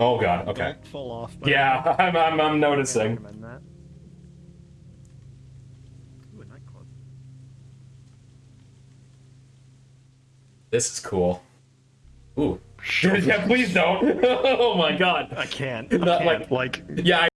Oh god. Okay. Don't fall off. Yeah, I'm I'm, I'm noticing. Ooh. This is cool. Ooh. yeah, please don't. oh my god. I can't. I Not can't. like- like Yeah, I